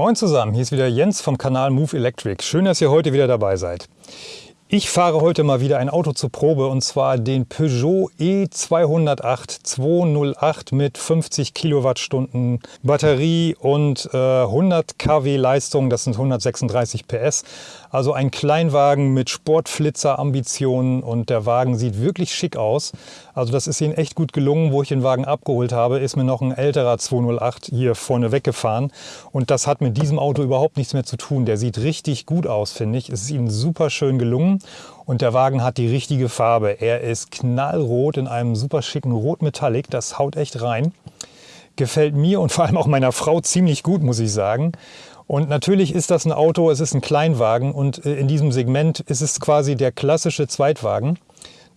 Moin zusammen, hier ist wieder Jens vom Kanal Move Electric. Schön, dass ihr heute wieder dabei seid. Ich fahre heute mal wieder ein Auto zur Probe und zwar den Peugeot E208 208 mit 50 Kilowattstunden Batterie und äh, 100 kW Leistung, das sind 136 PS. Also ein Kleinwagen mit Sportflitzer-Ambitionen und der Wagen sieht wirklich schick aus. Also das ist Ihnen echt gut gelungen. Wo ich den Wagen abgeholt habe, ist mir noch ein älterer 208 hier vorne weggefahren. Und das hat mit diesem Auto überhaupt nichts mehr zu tun. Der sieht richtig gut aus, finde ich. Es ist Ihnen super schön gelungen. Und der Wagen hat die richtige Farbe. Er ist knallrot in einem super schicken Rot-Metallic. Das haut echt rein. Gefällt mir und vor allem auch meiner Frau ziemlich gut, muss ich sagen. Und natürlich ist das ein Auto, es ist ein Kleinwagen und äh, in diesem Segment ist es quasi der klassische Zweitwagen.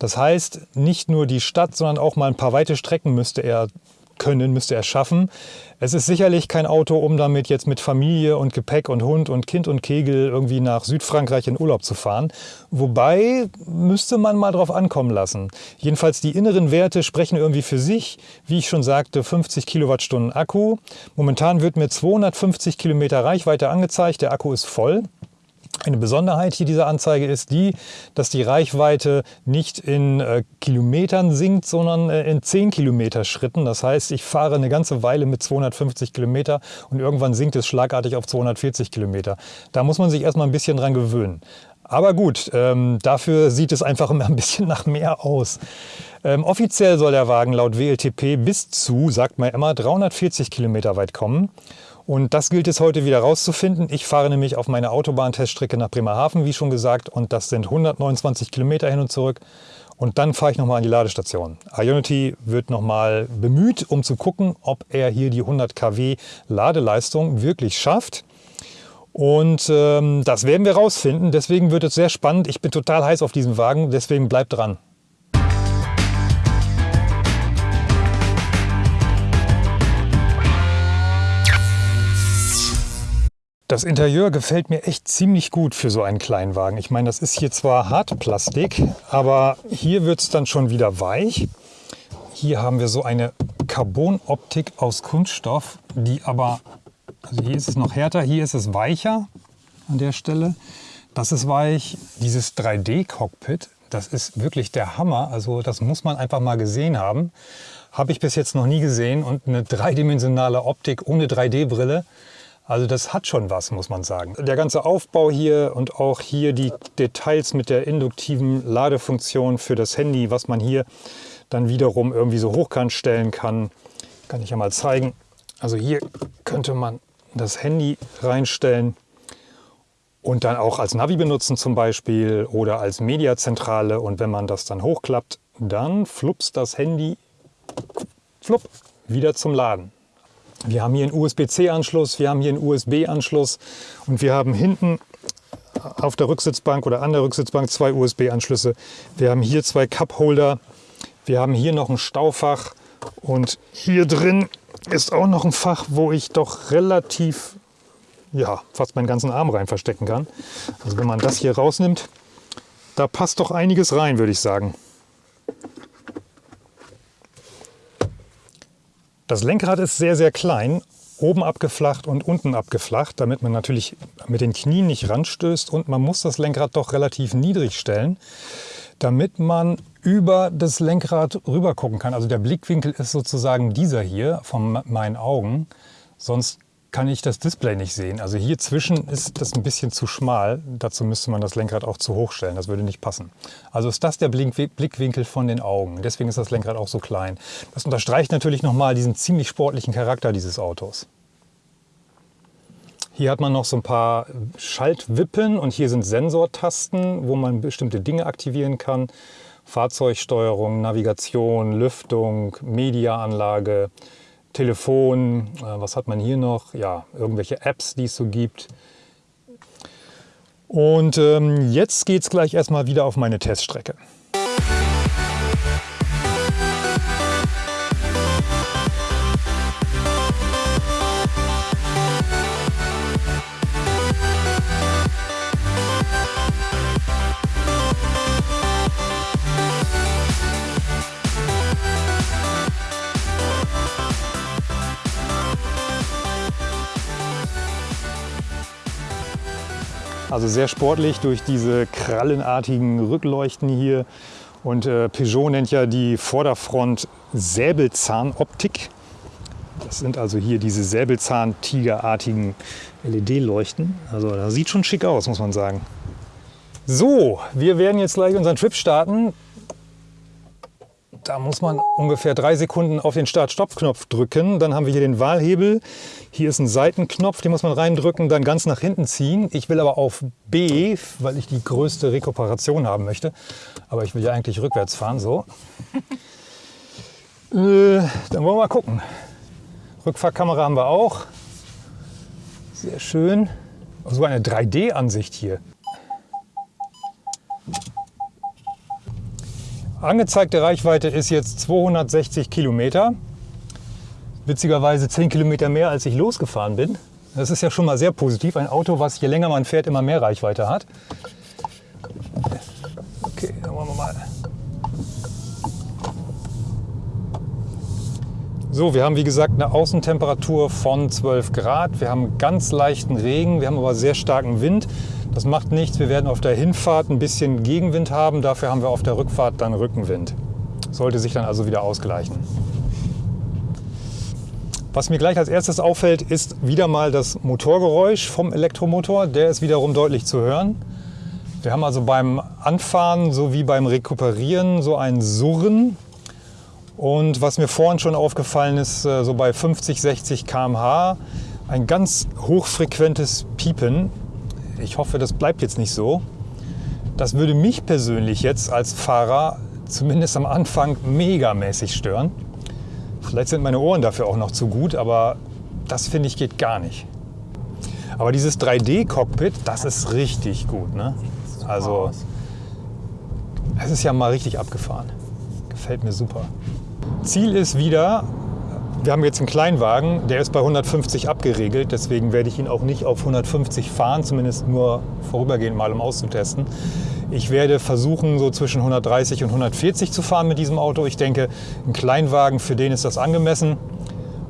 Das heißt, nicht nur die Stadt, sondern auch mal ein paar weite Strecken müsste er können, müsste er schaffen. Es ist sicherlich kein Auto, um damit jetzt mit Familie und Gepäck und Hund und Kind und Kegel irgendwie nach Südfrankreich in Urlaub zu fahren. Wobei müsste man mal drauf ankommen lassen. Jedenfalls die inneren Werte sprechen irgendwie für sich. Wie ich schon sagte, 50 Kilowattstunden Akku. Momentan wird mir 250 Kilometer Reichweite angezeigt. Der Akku ist voll. Eine Besonderheit hier dieser Anzeige ist die, dass die Reichweite nicht in äh, Kilometern sinkt, sondern äh, in 10 Kilometer Schritten. Das heißt, ich fahre eine ganze Weile mit 250 Kilometer und irgendwann sinkt es schlagartig auf 240 Kilometer. Da muss man sich erstmal ein bisschen dran gewöhnen. Aber gut, ähm, dafür sieht es einfach immer ein bisschen nach mehr aus. Ähm, offiziell soll der Wagen laut WLTP bis zu, sagt man immer, 340 Kilometer weit kommen. Und das gilt es heute wieder rauszufinden. Ich fahre nämlich auf meine Autobahnteststrecke nach Bremerhaven, wie schon gesagt, und das sind 129 Kilometer hin und zurück. Und dann fahre ich nochmal an die Ladestation. Ionity wird nochmal bemüht, um zu gucken, ob er hier die 100 kW Ladeleistung wirklich schafft. Und ähm, das werden wir rausfinden. Deswegen wird es sehr spannend. Ich bin total heiß auf diesen Wagen, deswegen bleibt dran. Das Interieur gefällt mir echt ziemlich gut für so einen Kleinwagen. Ich meine, das ist hier zwar Hartplastik, aber hier wird es dann schon wieder weich. Hier haben wir so eine Carbonoptik aus Kunststoff, die aber, also hier ist es noch härter, hier ist es weicher an der Stelle. Das ist weich. Dieses 3D-Cockpit, das ist wirklich der Hammer. Also das muss man einfach mal gesehen haben. Habe ich bis jetzt noch nie gesehen. Und eine dreidimensionale Optik ohne 3D-Brille, also das hat schon was, muss man sagen. Der ganze Aufbau hier und auch hier die Details mit der induktiven Ladefunktion für das Handy, was man hier dann wiederum irgendwie so hochkant stellen kann, kann ich ja mal zeigen. Also hier könnte man das Handy reinstellen und dann auch als Navi benutzen zum Beispiel oder als Mediazentrale. Und wenn man das dann hochklappt, dann flups das Handy flupp, wieder zum Laden. Wir haben hier einen USB-C-Anschluss, wir haben hier einen USB-Anschluss und wir haben hinten auf der Rücksitzbank oder an der Rücksitzbank zwei USB-Anschlüsse. Wir haben hier zwei Cup-Holder, wir haben hier noch ein Staufach und hier drin ist auch noch ein Fach, wo ich doch relativ, ja, fast meinen ganzen Arm rein verstecken kann. Also wenn man das hier rausnimmt, da passt doch einiges rein, würde ich sagen. Das Lenkrad ist sehr, sehr klein, oben abgeflacht und unten abgeflacht, damit man natürlich mit den Knien nicht ranstößt und man muss das Lenkrad doch relativ niedrig stellen, damit man über das Lenkrad rüber gucken kann. Also der Blickwinkel ist sozusagen dieser hier von meinen Augen, sonst kann ich das Display nicht sehen. Also hier zwischen ist das ein bisschen zu schmal. Dazu müsste man das Lenkrad auch zu hoch stellen. Das würde nicht passen. Also ist das der Blickwinkel von den Augen. Deswegen ist das Lenkrad auch so klein. Das unterstreicht natürlich nochmal diesen ziemlich sportlichen Charakter dieses Autos. Hier hat man noch so ein paar Schaltwippen und hier sind Sensortasten, wo man bestimmte Dinge aktivieren kann. Fahrzeugsteuerung, Navigation, Lüftung, Mediaanlage, Telefon, äh, was hat man hier noch? Ja, irgendwelche Apps, die es so gibt. Und ähm, jetzt geht es gleich erstmal wieder auf meine Teststrecke. Also sehr sportlich durch diese krallenartigen Rückleuchten hier. Und äh, Peugeot nennt ja die Vorderfront Säbelzahnoptik. Das sind also hier diese Säbelzahn-Tigerartigen LED-Leuchten. Also das sieht schon schick aus, muss man sagen. So, wir werden jetzt gleich unseren Trip starten. Da muss man ungefähr drei Sekunden auf den Start-Stopp-Knopf drücken. Dann haben wir hier den Wahlhebel. Hier ist ein Seitenknopf, den muss man reindrücken, dann ganz nach hinten ziehen. Ich will aber auf B, weil ich die größte Rekuperation haben möchte. Aber ich will ja eigentlich rückwärts fahren, so. äh, dann wollen wir mal gucken. Rückfahrkamera haben wir auch. Sehr schön. So eine 3D-Ansicht hier. Angezeigte Reichweite ist jetzt 260 Kilometer. Witzigerweise 10 Kilometer mehr, als ich losgefahren bin. Das ist ja schon mal sehr positiv. Ein Auto, was je länger man fährt, immer mehr Reichweite hat. Okay, dann wollen wir mal. So, wir haben wie gesagt eine Außentemperatur von 12 Grad. Wir haben ganz leichten Regen, wir haben aber sehr starken Wind. Das macht nichts. Wir werden auf der Hinfahrt ein bisschen Gegenwind haben. Dafür haben wir auf der Rückfahrt dann Rückenwind. Sollte sich dann also wieder ausgleichen. Was mir gleich als erstes auffällt, ist wieder mal das Motorgeräusch vom Elektromotor. Der ist wiederum deutlich zu hören. Wir haben also beim Anfahren sowie beim Rekuperieren so ein Surren. Und was mir vorhin schon aufgefallen ist, äh, so bei 50, 60 km/h, ein ganz hochfrequentes Piepen. Ich hoffe, das bleibt jetzt nicht so. Das würde mich persönlich jetzt als Fahrer zumindest am Anfang megamäßig stören. Vielleicht sind meine Ohren dafür auch noch zu gut, aber das finde ich geht gar nicht. Aber dieses 3D-Cockpit, das ist richtig gut. Ne? Also es ist ja mal richtig abgefahren. Gefällt mir super. Ziel ist wieder wir haben jetzt einen Kleinwagen, der ist bei 150 abgeregelt, deswegen werde ich ihn auch nicht auf 150 fahren, zumindest nur vorübergehend mal, um auszutesten. Ich werde versuchen, so zwischen 130 und 140 zu fahren mit diesem Auto. Ich denke, ein Kleinwagen, für den ist das angemessen.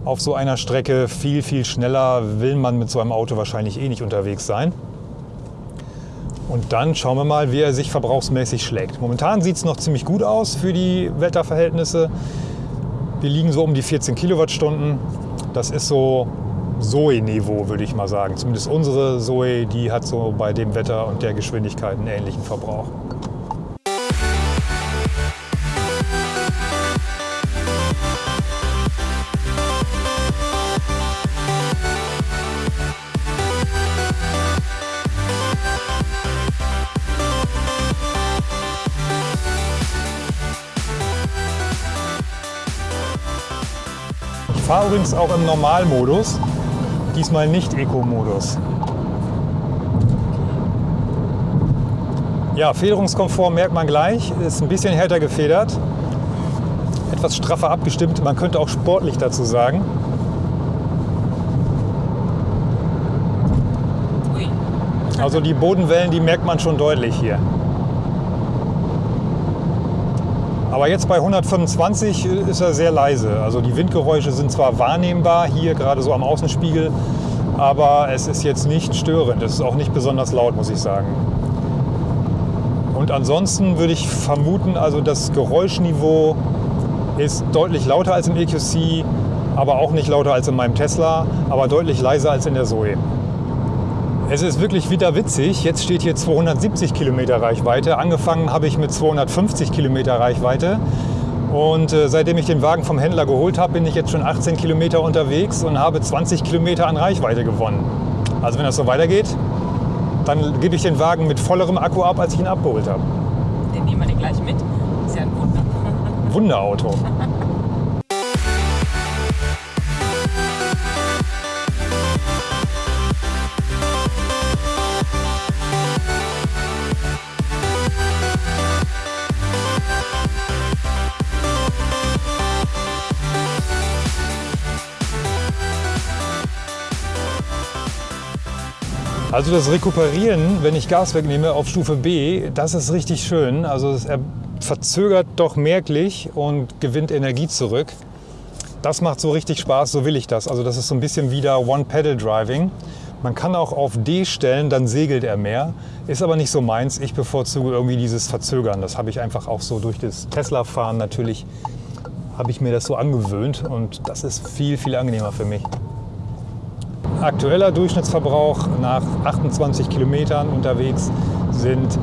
Auf so einer Strecke viel, viel schneller will man mit so einem Auto wahrscheinlich eh nicht unterwegs sein. Und dann schauen wir mal, wie er sich verbrauchsmäßig schlägt. Momentan sieht es noch ziemlich gut aus für die Wetterverhältnisse. Wir liegen so um die 14 Kilowattstunden. Das ist so Zoe-Niveau, würde ich mal sagen. Zumindest unsere Zoe, die hat so bei dem Wetter und der Geschwindigkeit einen ähnlichen Verbrauch. Fahre übrigens auch im Normalmodus, diesmal nicht Eco-Modus. Ja, Federungskomfort merkt man gleich, ist ein bisschen härter gefedert, etwas straffer abgestimmt, man könnte auch sportlich dazu sagen. Also die Bodenwellen, die merkt man schon deutlich hier. Aber jetzt bei 125 ist er sehr leise. Also die Windgeräusche sind zwar wahrnehmbar hier gerade so am Außenspiegel, aber es ist jetzt nicht störend. Es ist auch nicht besonders laut, muss ich sagen. Und ansonsten würde ich vermuten, also das Geräuschniveau ist deutlich lauter als im EQC, aber auch nicht lauter als in meinem Tesla, aber deutlich leiser als in der Zoe. Es ist wirklich wieder witzig. Jetzt steht hier 270 Kilometer Reichweite. Angefangen habe ich mit 250 Kilometer Reichweite. Und äh, seitdem ich den Wagen vom Händler geholt habe, bin ich jetzt schon 18 Kilometer unterwegs und habe 20 Kilometer an Reichweite gewonnen. Also wenn das so weitergeht, dann gebe ich den Wagen mit vollerem Akku ab, als ich ihn abgeholt habe. Den nehmen wir den gleich mit. Ist ja ein Wunder. Wunderauto. Also das Rekuperieren, wenn ich Gas wegnehme auf Stufe B, das ist richtig schön. Also es verzögert doch merklich und gewinnt Energie zurück. Das macht so richtig Spaß, so will ich das. Also das ist so ein bisschen wieder One-Pedal-Driving. Man kann auch auf D stellen, dann segelt er mehr. Ist aber nicht so meins. Ich bevorzuge irgendwie dieses Verzögern. Das habe ich einfach auch so durch das Tesla-Fahren natürlich, habe ich mir das so angewöhnt und das ist viel, viel angenehmer für mich. Aktueller Durchschnittsverbrauch nach 28 Kilometern unterwegs sind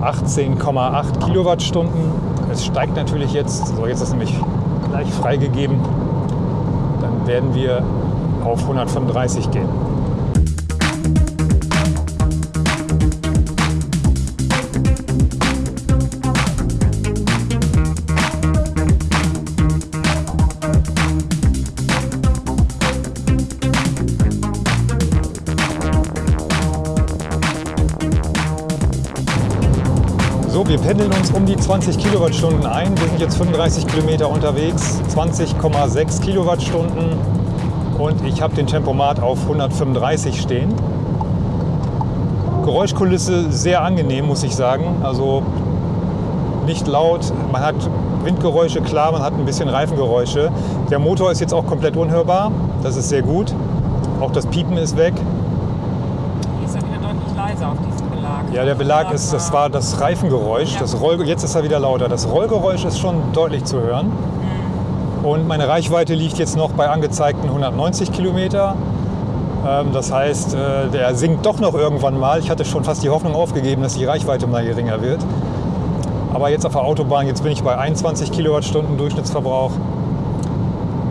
18,8 Kilowattstunden. Es steigt natürlich jetzt, so jetzt ist nämlich gleich freigegeben, dann werden wir auf 135 gehen. So, wir pendeln uns um die 20 Kilowattstunden ein. Wir sind jetzt 35 Kilometer unterwegs, 20,6 Kilowattstunden und ich habe den Tempomat auf 135 stehen. Geräuschkulisse sehr angenehm, muss ich sagen. Also nicht laut, man hat Windgeräusche, klar, man hat ein bisschen Reifengeräusche. Der Motor ist jetzt auch komplett unhörbar, das ist sehr gut. Auch das Piepen ist weg. Hier ist er wieder deutlich leiser auf diesem Belag. Ja, der Belag ist, das war das Reifengeräusch. Das Roll, jetzt ist er wieder lauter. Das Rollgeräusch ist schon deutlich zu hören. Und meine Reichweite liegt jetzt noch bei angezeigten 190 Kilometer. Ähm, Das heißt, äh, der sinkt doch noch irgendwann mal. Ich hatte schon fast die Hoffnung aufgegeben, dass die Reichweite mal geringer wird. Aber jetzt auf der Autobahn, jetzt bin ich bei 21 Kilowattstunden Durchschnittsverbrauch.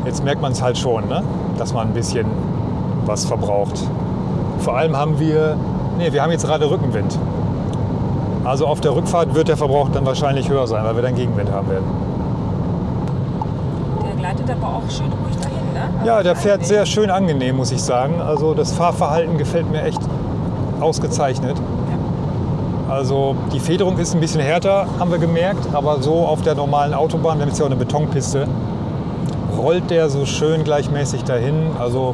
Jetzt merkt man es halt schon, ne? dass man ein bisschen was verbraucht. Vor allem haben wir, nee, wir haben jetzt gerade Rückenwind. Also auf der Rückfahrt wird der Verbrauch dann wahrscheinlich höher sein, weil wir dann Gegenwind haben werden. Der gleitet aber auch schön ruhig dahin, ne? Also Ja, der fährt angenehm. sehr schön angenehm, muss ich sagen. Also das Fahrverhalten gefällt mir echt ausgezeichnet. Also die Federung ist ein bisschen härter, haben wir gemerkt, aber so auf der normalen Autobahn, wir haben jetzt ja auch eine Betonpiste, rollt der so schön gleichmäßig dahin. Also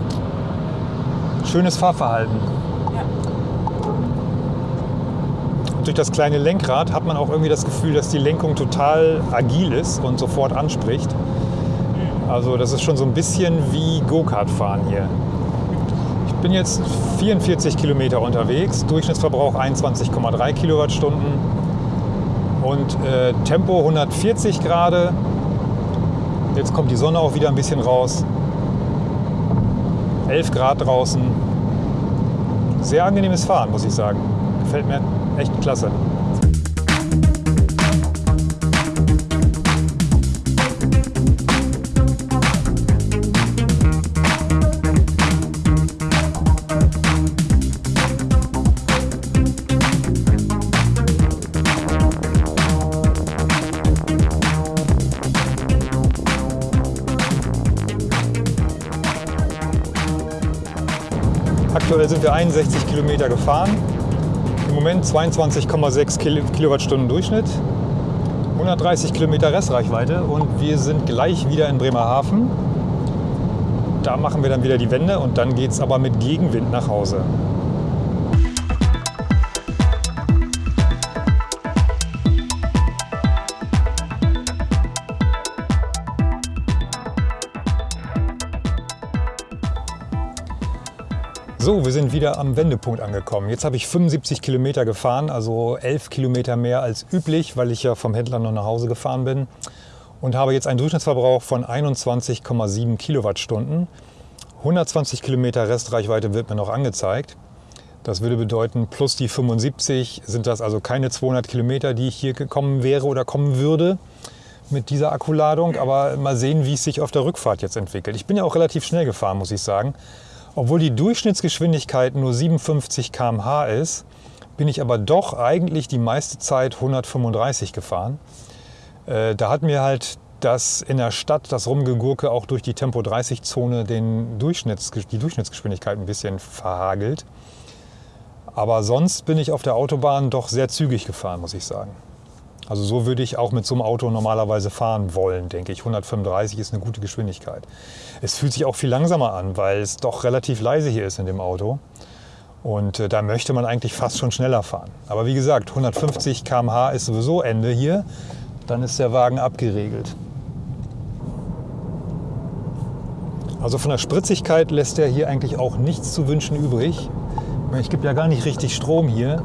schönes Fahrverhalten. Ja. Durch das kleine Lenkrad hat man auch irgendwie das Gefühl, dass die Lenkung total agil ist und sofort anspricht. Also das ist schon so ein bisschen wie Go-Kart fahren hier. Ich bin jetzt 44 Kilometer unterwegs, Durchschnittsverbrauch 21,3 Kilowattstunden und äh, Tempo 140 Grad. Jetzt kommt die Sonne auch wieder ein bisschen raus. 11 Grad draußen. Sehr angenehmes Fahren, muss ich sagen. Gefällt mir echt klasse. Aktuell sind wir 61 Kilometer gefahren. Im Moment 22,6 Kil- Kilowattstunden Durchschnitt. 130 Kilometer Restreichweite und wir sind gleich wieder in Bremerhaven. Da machen wir dann wieder die Wende und dann geht es aber mit Gegenwind nach Hause. So, wir sind wieder am Wendepunkt angekommen. Jetzt habe ich 75 Kilometer gefahren, also 11 Kilometer mehr als üblich, weil ich ja vom Händler noch nach Hause gefahren bin. Und habe jetzt einen Durchschnittsverbrauch von 21,7 Kilowattstunden. 120 Kilometer Restreichweite wird mir noch angezeigt. Das würde bedeuten, plus die 75 sind das also keine 200 Kilometer, die ich hier gekommen wäre oder kommen würde mit dieser Akkuladung. Aber mal sehen, wie es sich auf der Rückfahrt jetzt entwickelt. Ich bin ja auch relativ schnell gefahren, muss ich sagen. Obwohl die Durchschnittsgeschwindigkeit nur 57 km/h ist, bin ich aber doch eigentlich die meiste Zeit 135 gefahren. Äh, da hat mir halt das in der Stadt, das Rumgegurke auch durch die Tempo-30-Zone den Durchschnitts, die Durchschnittsgeschwindigkeit ein bisschen verhagelt. Aber sonst bin ich auf der Autobahn doch sehr zügig gefahren, muss ich sagen. Also so würde ich auch mit so einem Auto normalerweise fahren wollen, denke ich. 135 ist eine gute Geschwindigkeit. Es fühlt sich auch viel langsamer an, weil es doch relativ leise hier ist in dem Auto. Und äh, da möchte man eigentlich fast schon schneller fahren. Aber wie gesagt, 150 km/h ist sowieso Ende hier. Dann ist der Wagen abgeregelt. Also von der Spritzigkeit lässt er hier eigentlich auch nichts zu wünschen übrig. Ich gebe ja gar nicht richtig Strom hier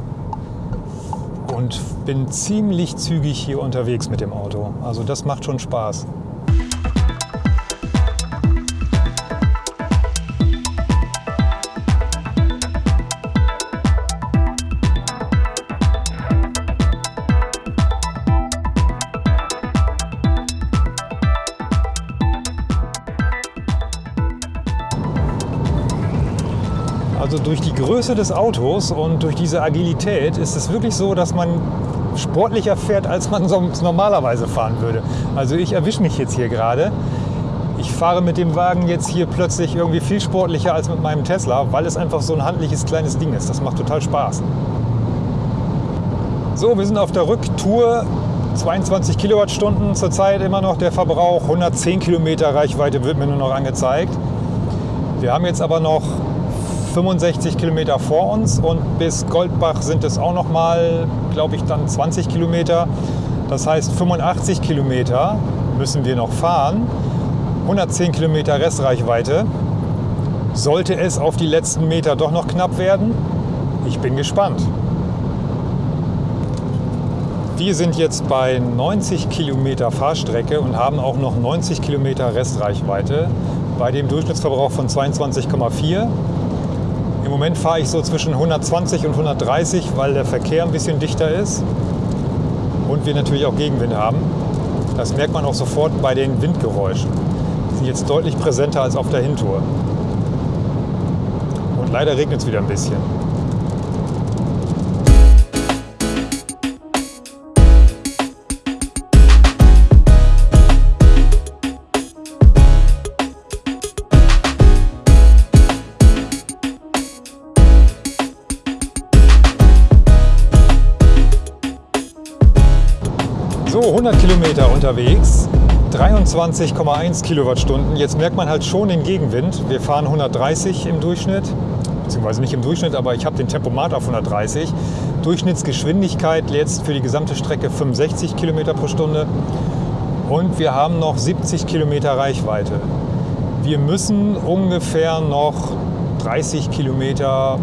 und bin ziemlich zügig hier unterwegs mit dem Auto. Also das macht schon Spaß. Größe des Autos und durch diese Agilität ist es wirklich so, dass man sportlicher fährt, als man sonst normalerweise fahren würde. Also ich erwische mich jetzt hier gerade. Ich fahre mit dem Wagen jetzt hier plötzlich irgendwie viel sportlicher als mit meinem Tesla, weil es einfach so ein handliches kleines Ding ist. Das macht total Spaß. So, wir sind auf der Rücktour. 22 Kilowattstunden zurzeit immer noch der Verbrauch. 110 Kilometer Reichweite wird mir nur noch angezeigt. Wir haben jetzt aber noch 65 Kilometer vor uns und bis Goldbach sind es auch noch mal, glaube ich, dann 20 Kilometer. Das heißt 85 Kilometer müssen wir noch fahren. 110 Kilometer Restreichweite. Sollte es auf die letzten Meter doch noch knapp werden? Ich bin gespannt. Wir sind jetzt bei 90 Kilometer Fahrstrecke und haben auch noch 90 Kilometer Restreichweite bei dem Durchschnittsverbrauch von 22,4. Im Moment fahre ich so zwischen 120 und 130, weil der Verkehr ein bisschen dichter ist und wir natürlich auch Gegenwind haben. Das merkt man auch sofort bei den Windgeräuschen. Die sind jetzt deutlich präsenter als auf der Hintour. Und leider regnet es wieder ein bisschen. Unterwegs, 23,1 Kilowattstunden. Jetzt merkt man halt schon den Gegenwind. Wir fahren 130 im Durchschnitt, beziehungsweise nicht im Durchschnitt, aber ich habe den Tempomat auf 130. Durchschnittsgeschwindigkeit jetzt für die gesamte Strecke 65 Kilometer pro Stunde. Und wir haben noch 70 Kilometer Reichweite. Wir müssen ungefähr noch 30 Kilometer,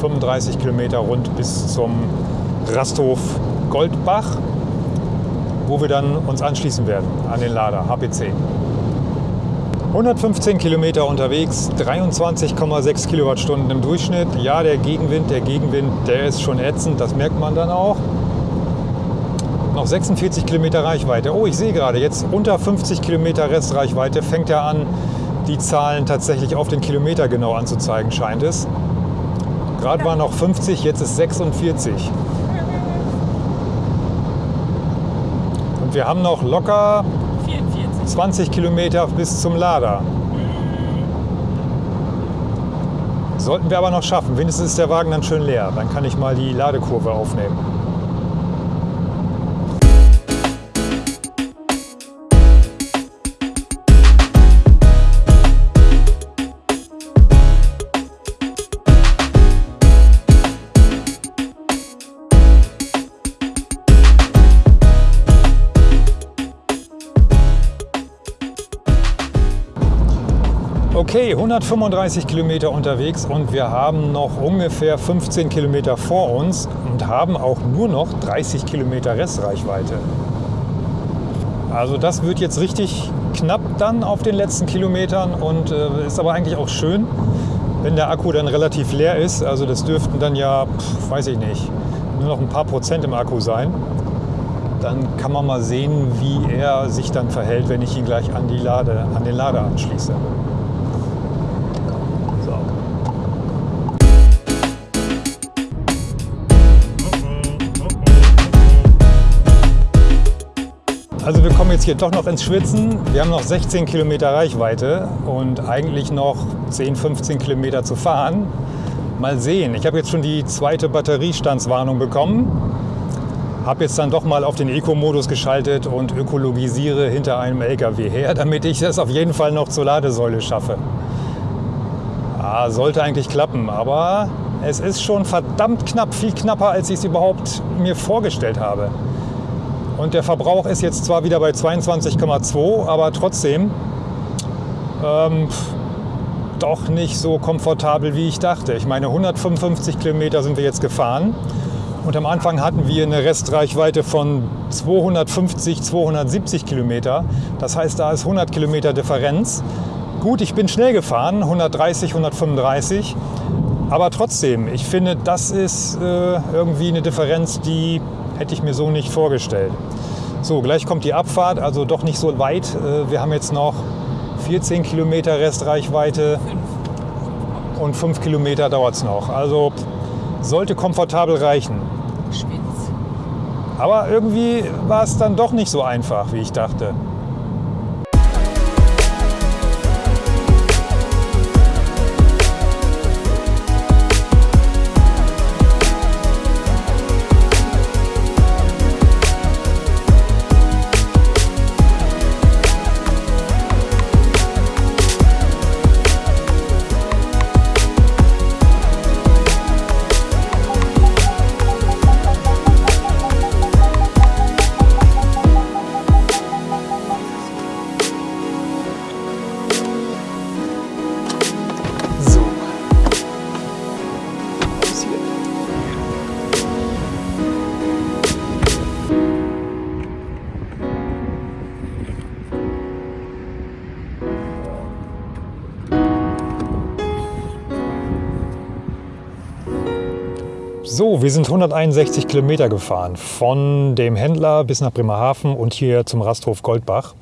35 Kilometer rund bis zum Rasthof Goldbach wo wir dann uns anschließen werden an den Lader HPC. 115 Kilometer unterwegs, 23,6 Kilowattstunden im Durchschnitt. Ja, der Gegenwind, der Gegenwind, der ist schon ätzend, das merkt man dann auch. Noch 46 Kilometer Reichweite. Oh, ich sehe gerade, jetzt unter 50 Kilometer Restreichweite fängt er an, die Zahlen tatsächlich auf den Kilometer genau anzuzeigen, scheint es. Gerade war noch 50, jetzt ist 46. wir haben noch locker 44. 20 Kilometer bis zum Lader. Sollten wir aber noch schaffen. Wenigstens ist der Wagen dann schön leer. Dann kann ich mal die Ladekurve aufnehmen. Okay, 135 Kilometer unterwegs und wir haben noch ungefähr 15 Kilometer vor uns und haben auch nur noch 30 Kilometer Restreichweite. Also das wird jetzt richtig knapp dann auf den letzten Kilometern und äh, ist aber eigentlich auch schön, wenn der Akku dann relativ leer ist. Also das dürften dann ja, pf, weiß ich nicht, nur noch ein paar Prozent im Akku sein. Dann kann man mal sehen, wie er sich dann verhält, wenn ich ihn gleich an, die Lade, an den Lader anschließe. Jetzt hier doch noch ins Schwitzen. Wir haben noch 16 Kilometer Reichweite und eigentlich noch 10, 15 Kilometer zu fahren. Mal sehen. Ich habe jetzt schon die zweite Batteriestandswarnung bekommen. Habe jetzt dann doch mal auf den Eco-Modus geschaltet und ökologisiere hinter einem LKW her, damit ich das auf jeden Fall noch zur Ladesäule schaffe. Ja, sollte eigentlich klappen, aber es ist schon verdammt knapp, viel knapper, als ich es überhaupt mir vorgestellt habe. Und der Verbrauch ist jetzt zwar wieder bei 22,2, aber trotzdem ähm, doch nicht so komfortabel, wie ich dachte. Ich meine, 155 Kilometer sind wir jetzt gefahren. Und am Anfang hatten wir eine Restreichweite von 250, 270 Kilometer. Das heißt, da ist 100 Kilometer Differenz. Gut, ich bin schnell gefahren, 130, 135. Aber trotzdem, ich finde, das ist äh, irgendwie eine Differenz, die hätte ich mir so nicht vorgestellt. So, gleich kommt die Abfahrt, also doch nicht so weit. Äh, wir haben jetzt noch 14 Kilometer Restreichweite und 5 Kilometer dauert es noch. Also sollte komfortabel reichen. Schwitz. Aber irgendwie war es dann doch nicht so einfach, wie ich dachte. So, wir sind 161 Kilometer gefahren von dem Händler bis nach Bremerhaven und hier zum Rasthof Goldbach.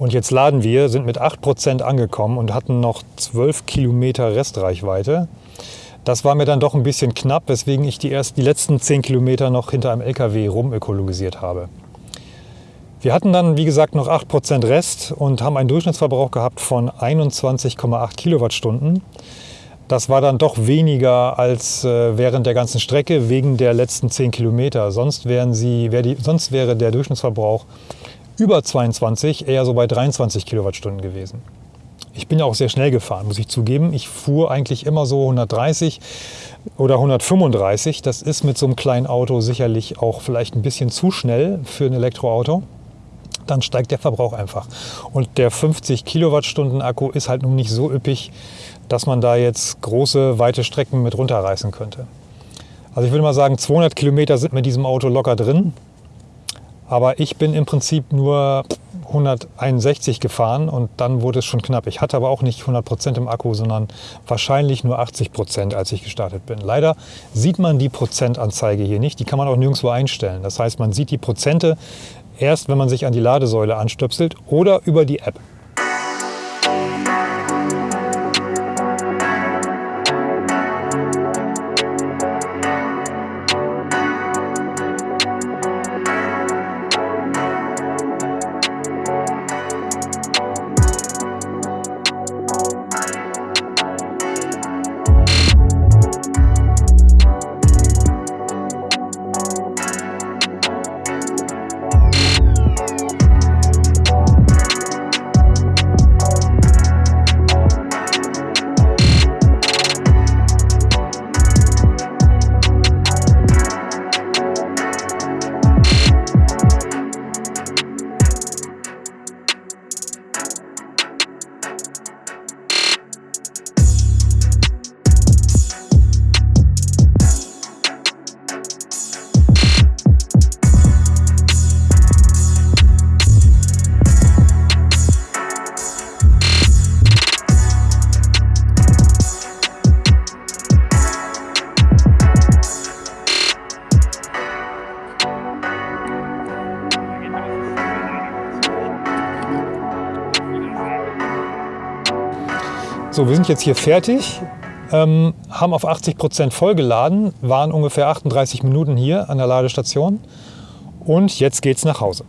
Und jetzt laden wir, sind mit 8% angekommen und hatten noch 12 Kilometer Restreichweite. Das war mir dann doch ein bisschen knapp, weswegen ich die, erst, die letzten 10 Kilometer noch hinter einem LKW rumökologisiert habe. Wir hatten dann, wie gesagt, noch 8% Rest und haben einen Durchschnittsverbrauch gehabt von 21,8 Kilowattstunden. Das war dann doch weniger als äh, während der ganzen Strecke wegen der letzten 10 Kilometer. Sonst, wären sie, wär die, sonst wäre der Durchschnittsverbrauch über 22, eher so bei 23 Kilowattstunden gewesen. Ich bin ja auch sehr schnell gefahren, muss ich zugeben. Ich fuhr eigentlich immer so 130 oder 135. Das ist mit so einem kleinen Auto sicherlich auch vielleicht ein bisschen zu schnell für ein Elektroauto. Dann steigt der Verbrauch einfach. Und der 50 Kilowattstunden Akku ist halt nun nicht so üppig, dass man da jetzt große, weite Strecken mit runterreißen könnte. Also ich würde mal sagen, 200 Kilometer sind mit diesem Auto locker drin. Aber ich bin im Prinzip nur 161 gefahren und dann wurde es schon knapp. Ich hatte aber auch nicht 100 Prozent im Akku, sondern wahrscheinlich nur 80 Prozent, als ich gestartet bin. Leider sieht man die Prozentanzeige hier nicht. Die kann man auch nirgendwo einstellen. Das heißt, man sieht die Prozente erst, wenn man sich an die Ladesäule anstöpselt oder über die App. So, wir sind jetzt hier fertig, ähm, haben auf 80 Prozent vollgeladen, waren ungefähr 38 Minuten hier an der Ladestation und jetzt geht's nach Hause.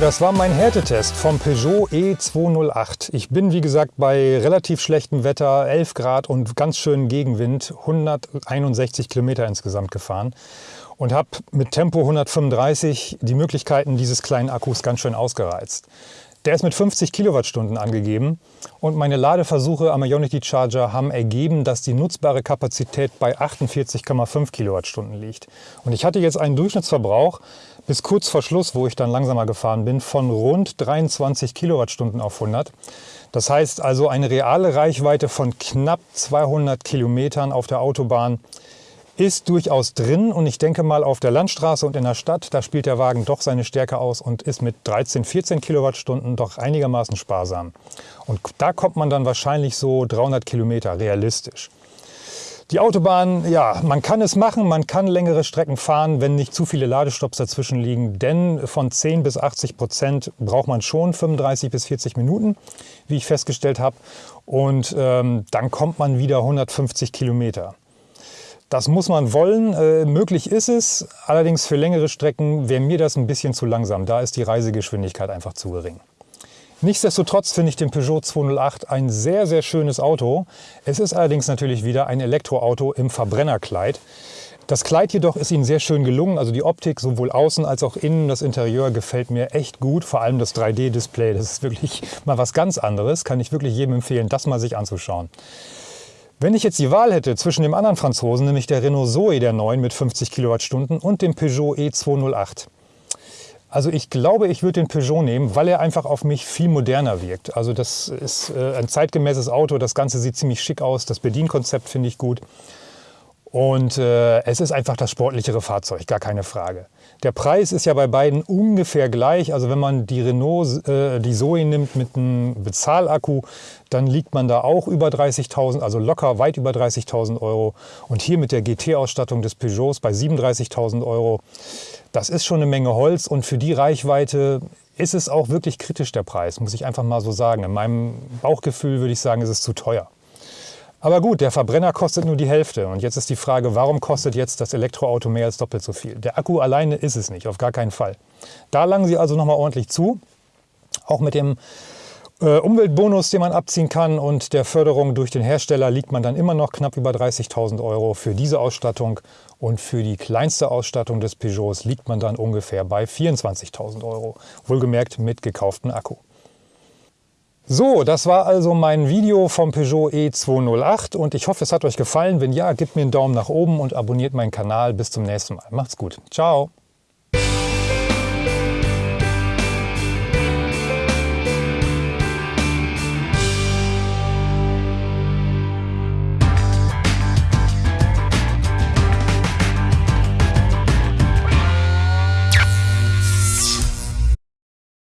Das war mein Härtetest vom Peugeot E208. Ich bin, wie gesagt, bei relativ schlechtem Wetter, 11 Grad und ganz schönem Gegenwind, 161 Kilometer insgesamt gefahren und habe mit Tempo 135 die Möglichkeiten dieses kleinen Akkus ganz schön ausgereizt. Der ist mit 50 Kilowattstunden angegeben und meine Ladeversuche am Ionity Charger haben ergeben, dass die nutzbare Kapazität bei 48,5 Kilowattstunden liegt. Und ich hatte jetzt einen Durchschnittsverbrauch bis kurz vor Schluss, wo ich dann langsamer gefahren bin, von rund 23 Kilowattstunden auf 100. Das heißt also eine reale Reichweite von knapp 200 Kilometern auf der Autobahn ist durchaus drin und ich denke mal auf der Landstraße und in der Stadt, da spielt der Wagen doch seine Stärke aus und ist mit 13, 14 Kilowattstunden doch einigermaßen sparsam. Und da kommt man dann wahrscheinlich so 300 Kilometer realistisch. Die Autobahn, ja, man kann es machen, man kann längere Strecken fahren, wenn nicht zu viele Ladestops dazwischen liegen, denn von 10 bis 80 Prozent braucht man schon 35 bis 40 Minuten, wie ich festgestellt habe. Und ähm, dann kommt man wieder 150 Kilometer. Das muss man wollen. Äh, möglich ist es, allerdings für längere Strecken wäre mir das ein bisschen zu langsam. Da ist die Reisegeschwindigkeit einfach zu gering. Nichtsdestotrotz finde ich den Peugeot 208 ein sehr, sehr schönes Auto. Es ist allerdings natürlich wieder ein Elektroauto im Verbrennerkleid. Das Kleid jedoch ist Ihnen sehr schön gelungen. Also die Optik sowohl außen als auch innen, das Interieur gefällt mir echt gut. Vor allem das 3D-Display, das ist wirklich mal was ganz anderes. Kann ich wirklich jedem empfehlen, das mal sich anzuschauen. Wenn ich jetzt die Wahl hätte zwischen dem anderen Franzosen, nämlich der Renault Zoe der 9 mit 50 Kilowattstunden und dem Peugeot E208, also ich glaube, ich würde den Peugeot nehmen, weil er einfach auf mich viel moderner wirkt. Also das ist äh, ein zeitgemäßes Auto, das Ganze sieht ziemlich schick aus, das Bedienkonzept finde ich gut. Und äh, es ist einfach das sportlichere Fahrzeug, gar keine Frage. Der Preis ist ja bei beiden ungefähr gleich. Also wenn man die Renault, äh, die Zoe nimmt mit einem Bezahlakku, dann liegt man da auch über 30.000, also locker weit über 30.000 Euro. Und hier mit der GT-Ausstattung des Peugeots bei 37.000 Euro, das ist schon eine Menge Holz. Und für die Reichweite ist es auch wirklich kritisch der Preis, muss ich einfach mal so sagen. In meinem Bauchgefühl würde ich sagen, ist es zu teuer. Aber gut, der Verbrenner kostet nur die Hälfte. Und jetzt ist die Frage, warum kostet jetzt das Elektroauto mehr als doppelt so viel? Der Akku alleine ist es nicht, auf gar keinen Fall. Da langen Sie also nochmal ordentlich zu. Auch mit dem Umweltbonus, den man abziehen kann und der Förderung durch den Hersteller liegt man dann immer noch knapp über 30.000 Euro für diese Ausstattung. Und für die kleinste Ausstattung des Peugeots liegt man dann ungefähr bei 24.000 Euro. Wohlgemerkt mit gekauftem Akku. So, das war also mein Video vom Peugeot E208 und ich hoffe, es hat euch gefallen. Wenn ja, gebt mir einen Daumen nach oben und abonniert meinen Kanal. Bis zum nächsten Mal. Macht's gut. Ciao.